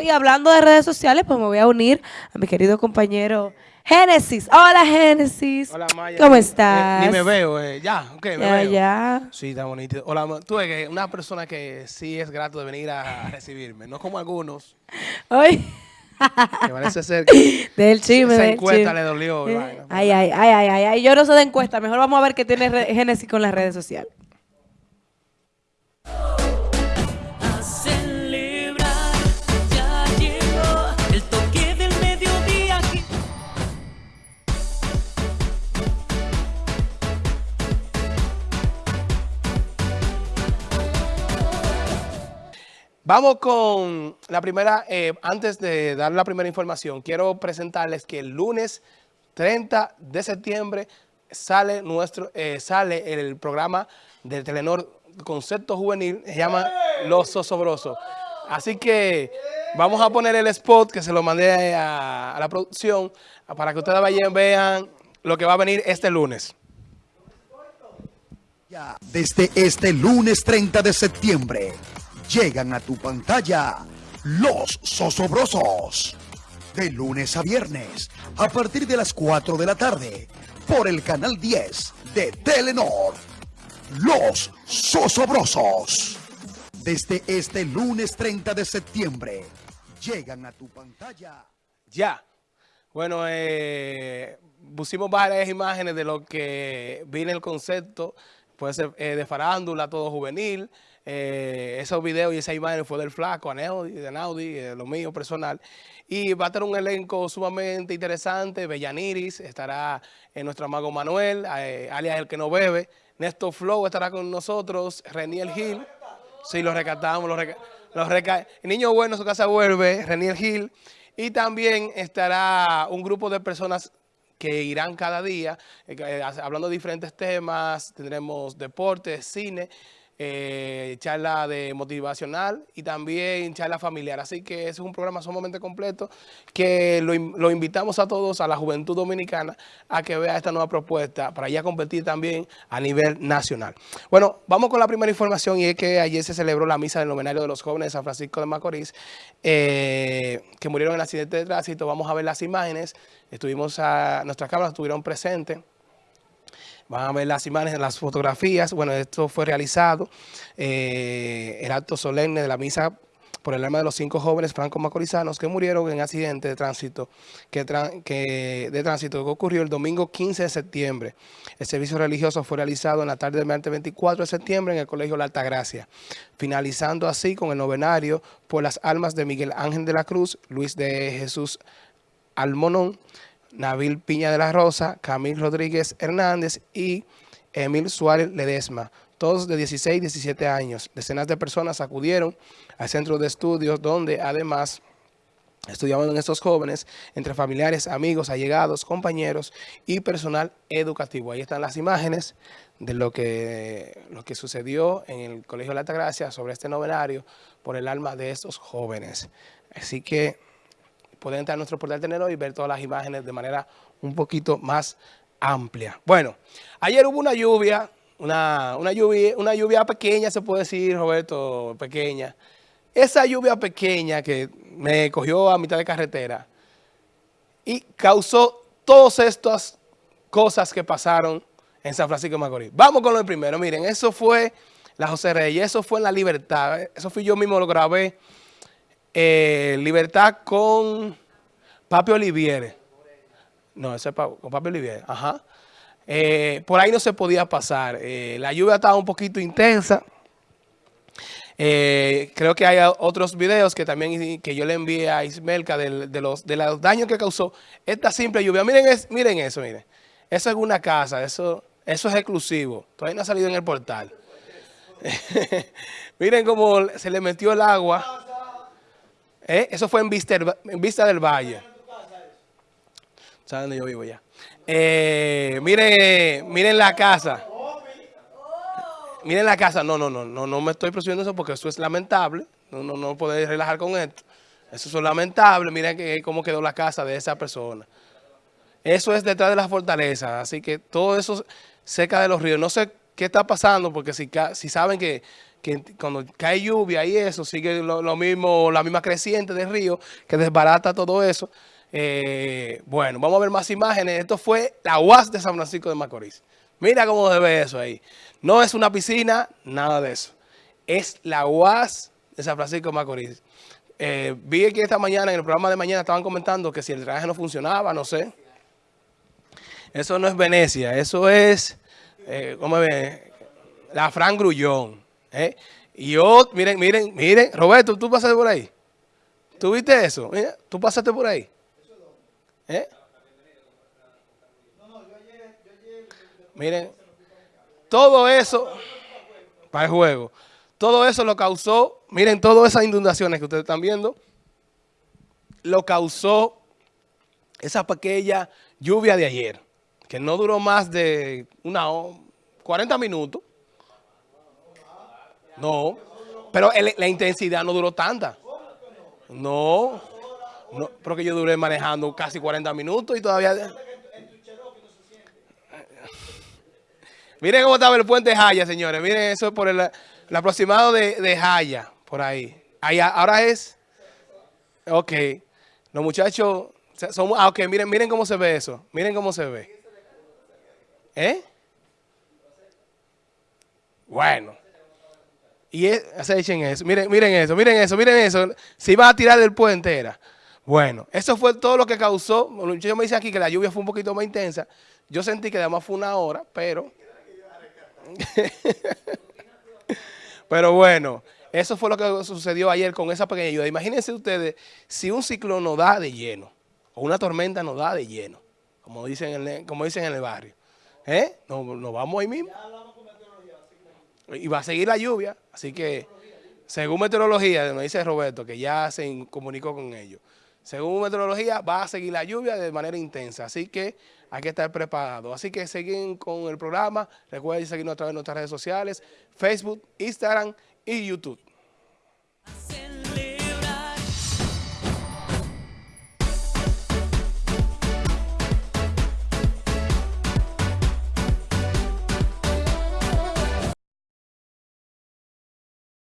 Y hablando de redes sociales, pues me voy a unir a mi querido compañero Génesis. Hola, Génesis. Hola, Maya. ¿Cómo Eh, estás? ni me veo, eh. Ya, ok, me Ya, veo. ya. Sí, está bonito. Hola, tú eres una persona que sí es grato de venir a recibirme, no como algunos, Hoy, que parece ser que del chisme, esa del encuesta chisme. le dolió. Eh. Ay, ay, ay, ay, ay, ay. Yo no sé de encuesta. Mejor vamos a ver qué tiene Génesis con las redes sociales. Vamos con la primera, eh, antes de dar la primera información, quiero presentarles que el lunes 30 de septiembre sale nuestro, eh, sale el programa del Telenor Concepto Juvenil, se llama Los Osobrosos. Así que vamos a poner el spot que se lo mandé a, a la producción para que ustedes vayan vean lo que va a venir este lunes. Desde este lunes 30 de septiembre llegan a tu pantalla los Sosobrosos. De lunes a viernes, a partir de las 4 de la tarde, por el canal 10 de Telenor. Los Sosobrosos. Desde este lunes 30 de septiembre llegan a tu pantalla. Ya. Bueno, eh, pusimos varias imágenes de lo que viene el concepto, puede ser eh, de farándula, todo juvenil. Eh, esos videos y esa imagen fue del flaco, Anaudi, de Anaudi, eh, lo mío personal. Y va a tener un elenco sumamente interesante. Bellaniris, estará en nuestro amago Manuel, eh, alias El Que No Bebe. Néstor Flow estará con nosotros, Reniel Gil. Sí, lo rescatamos, lo reca- lo reca- niño bueno, su casa vuelve, Reniel Gil. Y también estará un grupo de personas que irán cada día, eh, eh, hablando de diferentes temas, tendremos deportes, cine, eh, charla de motivacional y también charla familiar. Así que es un programa sumamente completo que lo, in- lo invitamos a todos, a la juventud dominicana, a que vea esta nueva propuesta para ya competir también a nivel nacional. Bueno, vamos con la primera información y es que ayer se celebró la misa del novenario de los jóvenes de San Francisco de Macorís eh, que murieron en accidente de tránsito. Vamos a ver las imágenes. Estuvimos a, nuestras cámaras estuvieron presentes. Van a ver las imágenes, las fotografías. Bueno, esto fue realizado, eh, el acto solemne de la misa por el alma de los cinco jóvenes franco-macorizanos que murieron en accidente de tránsito que, de tránsito ocurrió el domingo 15 de septiembre. El servicio religioso fue realizado en la tarde del martes 24 de septiembre en el Colegio La Altagracia, finalizando así con el novenario por las almas de Miguel Ángel de la Cruz, Luis de Jesús Almonón, Nabil Piña de la Rosa, Camil Rodríguez Hernández y Emil Suárez Ledesma, todos de 16 y 17 años. Decenas de personas acudieron al centro de estudios donde además estudiaban estos jóvenes entre familiares, amigos, allegados, compañeros y personal educativo. Ahí están las imágenes de lo que, lo que sucedió en el Colegio de la Altagracia sobre este novenario por el alma de estos jóvenes. Así que pueden entrar a nuestro portal Telenor y ver todas las imágenes de manera un poquito más amplia. Bueno, ayer hubo una lluvia, una, una lluvia, una lluvia pequeña, se puede decir, Roberto, pequeña. Esa lluvia pequeña que me cogió a mitad de carretera y causó todas estas cosas que pasaron en San Francisco de Macorís. Vamos con lo primero. Miren, eso fue la José Reyes, eso fue en La Libertad. Eso fui yo mismo, lo grabé. Eh, Libertad con Papi Oliviere. No, ese es con Papi Oliviere. Ajá. Eh, por ahí no se podía pasar. Eh, la lluvia estaba un poquito intensa. Creo que hay otros videos que también que yo le envié a Ismelka del- de, los, de los daños que causó esta simple lluvia. Miren, es- miren eso, miren. Eso es una casa, eso, eso es exclusivo. Todavía no ha salido en el portal. miren cómo se le metió el agua. Eh, Eso fue en Vista, del Valle. ¿Saben dónde yo vivo ya? Eh, miren, miren la casa. Miren la casa. No, no, no, no, no me estoy presionando eso porque eso es lamentable. No, no, no podéis relajar con esto. Eso es lamentable. Miren que, cómo quedó la casa de esa persona. Eso es detrás de la fortaleza. Así que todo eso cerca de los ríos. No sé qué está pasando, porque si, saben que, cuando cae lluvia y eso, sigue lo, lo mismo, la misma creciente del río, que desbarata todo eso. Eh, bueno, vamos a ver más imágenes. Esto fue la UAS de San Francisco de Macorís. Mira cómo se ve eso ahí. No es una piscina, nada de eso. Es la UAS de San Francisco de Macorís. Eh, vi que esta mañana, en el programa de mañana, estaban comentando que si el traje no funcionaba, no sé. Eso no es Venecia, eso es, eh, ¿cómo ve? La Fran Grullón. ¿eh? Y yo, miren, miren, miren, Roberto, tú pasaste por ahí. ¿Tú viste eso? Mira, tú pasaste por ahí. ¿Eh? Miren, todo eso, para el juego, todo eso lo causó, miren, todas esas inundaciones que ustedes están viendo, lo causó esa pequeña lluvia de ayer, que no duró más de una ho- 40 minutos. No, pero la intensidad no duró tanta. No, no, porque yo duré manejando casi 40 minutos y todavía... Miren cómo estaba el puente Jaya, señores. Miren eso por el, aproximado de, de Jaya, por ahí. ahí. Ahora es... Ok. Los muchachos... Son, ah, ok, miren, miren cómo se ve eso. Miren cómo se ve. ¿Eh? Bueno. Y es, se echen eso. Miren, miren eso, miren eso, miren eso. Se iba a tirar del puente era. Bueno, eso fue todo lo que causó. Yo me dice aquí que la lluvia fue un poquito más intensa. Yo sentí que además fue una hora, pero... pero bueno, eso fue lo que sucedió ayer con esa pequeña lluvia. Imagínense ustedes si un ciclón nos da de lleno, o una tormenta nos da de lleno, como dicen como dicen en el barrio. ¿Eh? Nos, nos vamos ahí mismo. Y va a seguir la lluvia, así que según meteorología, me dice Roberto, que ya se comunicó con ellos. Según meteorología, va a seguir la lluvia de manera intensa, así que hay que estar preparado. Así que siguen con el programa. Recuerden seguirnos a través de nuestras redes sociales, Facebook, Instagram y YouTube.